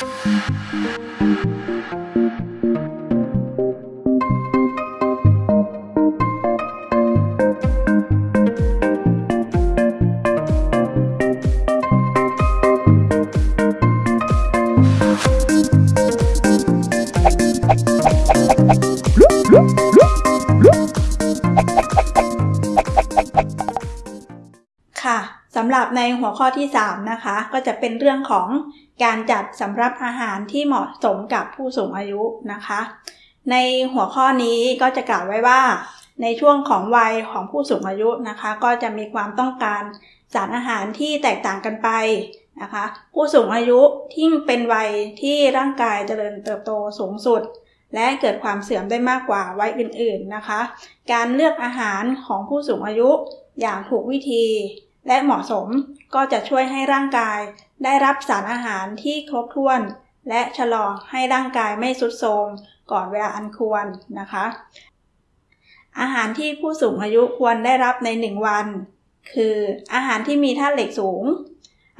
Thank you. ับในหัวข้อที่ 3 นะคะ ก็จะเป็นเรื่องของการจัดสำรับอาหารที่เหมาะสมกับผู้สูงอายุนะคะ ในหัวข้อนี้ก็จะกล่าวไว้ว่า ในช่วงของวัยของผู้สูงอายุนะคะ ก็จะมีความต้องการสารอาหารที่แตกต่างกันไปนะคะ ผู้สูงอายุที่เป็นวัยที่ร่างกายเจริญเติบโตสูงสุด และเกิดความเสื่อมได้มากกว่าวัยอื่น ๆนะคะ การเลือกอาหารของผู้สูงอายุอย่างถูกวิธี และเหมาะสมก็จะช่วยให้ร่างกาย ได้รับสารอาหารที่ครบถ้วน และชะลอให้ร่างกายไม่ทรุดโทรมก่อนเวลาอันควรนะคะ อาหารที่ผู้สูงอายุควรได้รับใน 1 วัน คืออาหารที่มีธาตุเหล็กสูง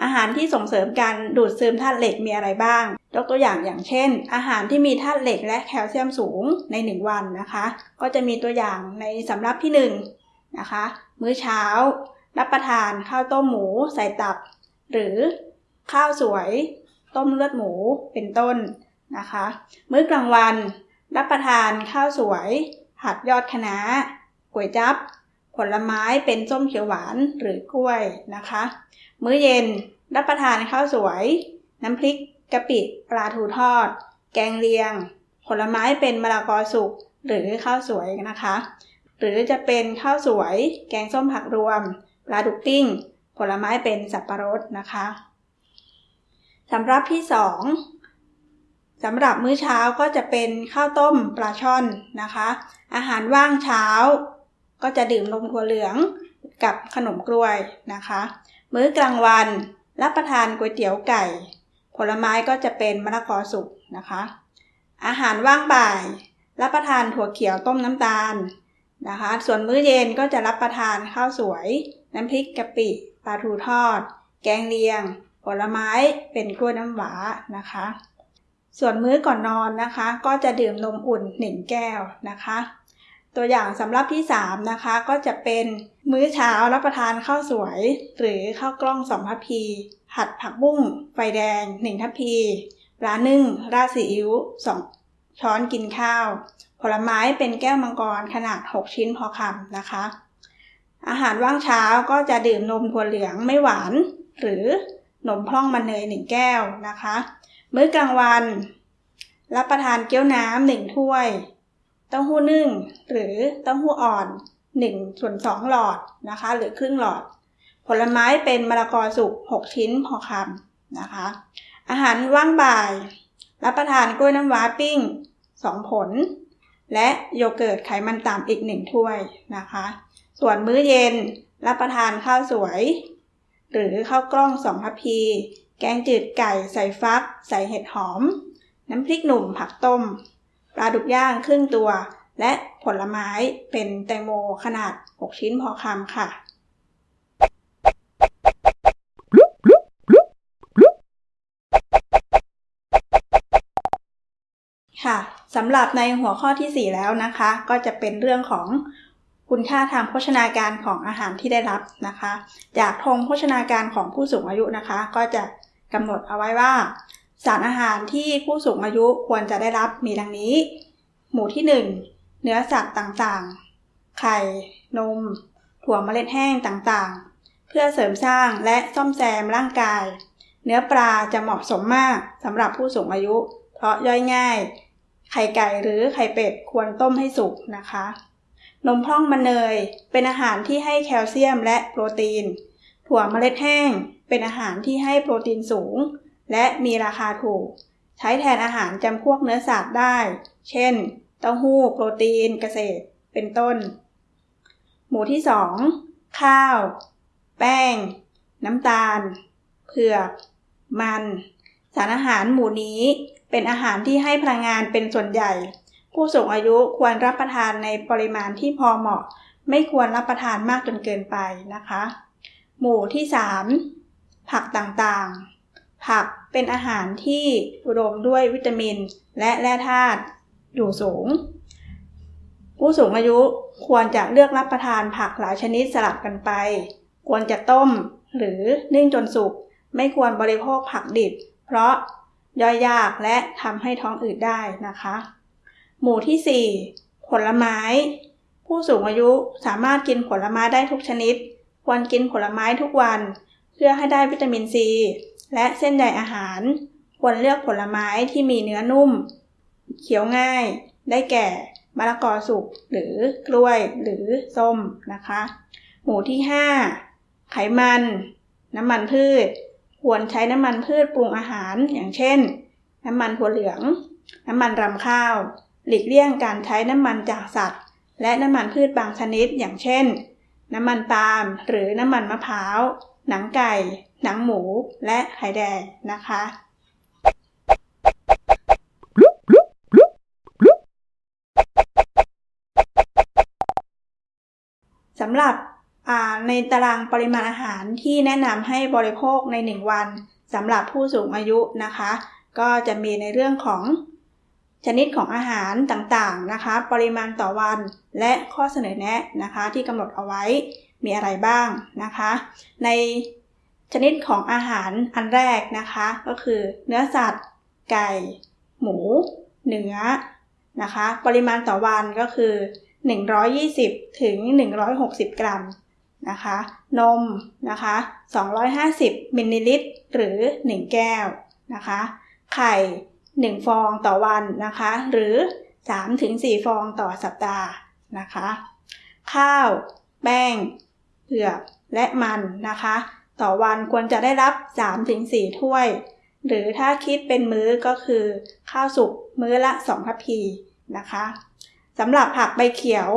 อาหารที่ส่งเสริมการดูดซึมธาตุเหล็กมีอะไรบ้าง ยกตัวอย่างอย่างเช่น อาหารที่มีธาตุเหล็กและแคลเซียมสูงใน 1 วันนะคะ ก็จะมีตัวอย่างในสำรับที่1นะคะมื้อเช้า รับประทานข้าวต้มหมูใส่ตับ หรือข้าวสวย ต้มเลือดหมูเป็นต้นนะคะ มื้อกลางวัน รับประทานข้าวสวย ผัดยอดคะน้าก๋วยจับ ผลไม้เป็นส้มเขียวหวานหรือกล้วยนะคะ มื้อเย็นรับประทานข้าวสวย น้ำพริกกะปิปลาทูทอด แกงเลียง ผลไม้เป็นมะละกอสุกหรือข้าวสวยนะคะ หรือจะเป็นข้าวสวย แกงส้มผักรวม ปลาดุกติ้ง ผลไม้เป็นสับปะรดนะคะสำหรับที่2สำหรับมื้อเช้าก็จะเป็นข้าวต้มปลาช่อนนะคะ อาหารว่างเช้า ก็จะดื่มนมถั่วเหลืองกับขนมกล้วยนะคะ มื้อกลางวันรับประทานก๋วยเตี๋ยวไก่ ผลไม้ก็จะเป็นมะละกอสุกนะคะ อาหารว่างบ่าย รับประทานถั่วเขียวต้มน้ำตาลนะคะ ส่วนมื้อเย็นก็จะรับประทานข้าวสวย น้ำพริกกะปิ ปลาทูทอด แกงเลียง ผลไม้ เป็นกล้วยน้ำหวานะคะ ส่วนมื้อก่อนนอนนะคะ ก็จะดื่มนมอุ่น1แก้วนะคะ ตัวอย่างสำหรับที่ 3 นะคะ ก็จะเป็นมื้อเช้ารับประทานข้าวสวย หรือข้าวกล้อง2ทัพพี ผัดผักบุ้ง ไฟแดง1ทัพพีปลานึ่ง ราดซีอิ๊ว2ช้อนกินข้าว ผลไม้เป็นแก้วมังกรขนาด 6 ชิ้นพอคำนะคะ อาหารว่างเช้าก็จะดื่มนมถั่วเหลืองไม่หวาน หรือนมพร่องมันเนย1แก้วนะคะ มื้อกลางวัน รับประทานเกี๊ยวน้ำหนึ่งถ้วย เต้าหู้นึ่ง หรือเต้าหู้อ่อน1ส่วน2หลอดนะคะ หรือครึ่งหลอด ผลไม้เป็นมะละกอสุก6 ชิ้นพอคำนะคะ อาหารว่างบ่าย รับประทานกล้วยน้ำว้าปิ้ง 2 ผล และโยเกิร์ตไขมันต่ำอีก 1 ถ้วยนะคะ ส่วนมื้อเย็น รับประทานข้าวสวย หรือข้าวกล้อง2ทัพพี แกงจืดไก่ใส่ฟัก ใส่เห็ดหอม น้ำพริกหนุ่มผักต้ม ปลาดุกย่างครึ่งตัว และผลไม้เป็นแตงโมขนาด 6 ชิ้นพอคำค่ะค่ะสำหรับในหัวข้อที่ 4 แล้วนะคะ ก็จะเป็นเรื่องของ คุณค่าทางโภชนาการของอาหารที่ได้รับนะคะ จากธงโภชนาการของผู้สูงอายุนะคะ ก็จะกำหนดเอาไว้ว่า สารอาหารที่ผู้สูงอายุควรจะได้รับมีดังนี้ หมู่ที่ 1 เนื้อสัตว์ต่างๆ ไข่ นม ถั่วเมล็ดแห้งต่างๆ เพื่อเสริมสร้างและซ่อมแซมร่างกาย เนื้อปลาจะเหมาะสมมากสำหรับผู้สูงอายุ เพราะย่อยง่าย ไข่ไก่หรือไข่เป็ดควรต้มให้สุกนะคะ นมพร่องมันเนย เป็นอาหารที่ให้แคลเซียมและโปรตีน ถั่วเมล็ดแห้ง เป็นอาหารที่ให้โปรตีนสูง และมีราคาถูก ใช้แทนอาหารจำพวกเนื้อสัตว์ได้ เช่น เต้าหู้ โปรตีน เกษตร เป็นต้น หมู่ที่ 2 ข้าว แป้ง น้ำตาล เผือก มัน สารอาหารหมู่นี้เป็นอาหารที่ให้พลังงานเป็นส่วนใหญ่ ผู้สูงอายุควรรับประทานในปริมาณที่พอเหมาะ ไม่ควรรับประทานมากจนเกินไปนะคะ หมู่ที่ 3 ผักต่างๆ ผักเป็นอาหารที่อุดมด้วยวิตามิน และแร่ธาตุอยู่สูง ผู้สูงอายุควรจะเลือกรับประทานผักหลายชนิดสลับกันไป ควรจะต้มหรือนึ่งจนสุก ไม่ควรบริโภคผักดิบ เพราะย่อยยากและทำให้ท้องอืดได้นะคะ หมู่ที่ 4 ผลไม้ ผู้สูงอายุสามารถกินผลไม้ได้ทุกชนิด ควรกินผลไม้ทุกวัน เพื่อให้ได้วิตามินซี และเส้นใยอาหาร ควรเลือกผลไม้ที่มีเนื้อนุ่มเคี้ยวง่าย ได้แก่มะละกอสุกหรือกล้วยหรือส้มนะคะ หมู่ที่ 5 ไขมัน น้ำมันพืช ควรใช้น้ำมันพืชปรุงอาหารอย่างเช่น น้ำมันถั่วเหลือง น้ำมันรำข้าว หลีกเลี่ยงการใช้น้ำมันจากสัตว์ และน้ำมันพืชบางชนิดอย่างเช่น น้ำมันปาล์มหรือน้ำมันมะพร้าว หนังไก่ หนังหมู และไข่แดงนะคะสำหรับในตารางปริมาณอาหารที่แนะนำให้บริโภคใน 1 วันสำหรับผู้สูงอายุนะคะ ก็จะมีในเรื่องของ ชนิดของอาหารต่างๆนะคะ ปริมาณต่อวันและข้อเสนอแนะนะคะ ที่กำหนดเอาไว้มีอะไรบ้างนะคะ ในชนิดของอาหารอันแรกนะคะ ก็คือเนื้อสัตว์ ไก่ หมู เนื้อนะคะ ปริมาณต่อวันก็คือ 120 ถึง 160 กรัมนะคะ นมนะคะ 250 มิลลิลิตร หรือ 1 แก้วนะคะ ไข่ 1 ฟองต่อวันนะคะ หรือ 3-4 ฟองต่อสัปดาห์นะคะ ข้าว แป้งเผือกและมันนะคะ ต่อวันควรจะได้รับ 3-4 ถ้วย หรือถ้าคิดเป็นมื้อก็คือ ข้าวสุกมื้อละ 2 ทัพพีนะคะสำหรับผักใบเขียว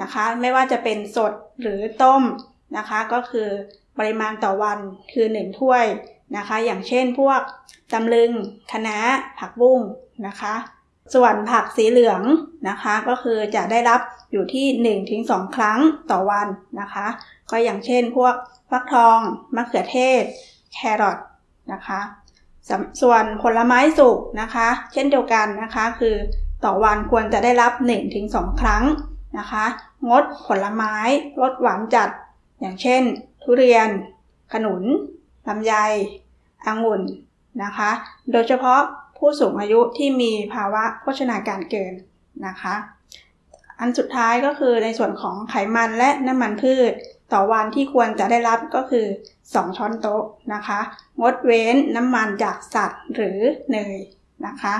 นะคะ ไม่ว่าจะเป็นสดหรือต้มนะคะ ก็คือปริมาณต่อวันคือ 1 ถ้วย นะคะ อย่างเช่นพวกจำลึงคะน้าผักบุ้งนะคะ ส่วนผักสีเหลืองนะคะ ก็คือจะได้รับอยู่ที่ 1-2 ครั้งต่อวันนะคะ ก็อย่างเช่นพวกฟักทองมะเขือเทศ แครอทนะคะส่วนผลไม้สุกนะคะ เช่นเดียวกันนะคะคือต่อวันควรจะได้รับ 1-2 ครั้งนะคะ งดผลไม้รสหวานจัด อย่างเช่น ทุเรียน ขนุน ลำไยองุ่นนะคะ โดยเฉพาะผู้สูงอายุที่มีภาวะโภชนาการเกินนะคะ อันสุดท้ายก็คือในส่วนของไขมันและน้ำมันพืช ต่อวันที่ควรจะได้รับก็คือ 2 ช้อนโต๊ะนะคะ งดเว้นน้ำมันจากสัตว์หรือเนยนะคะ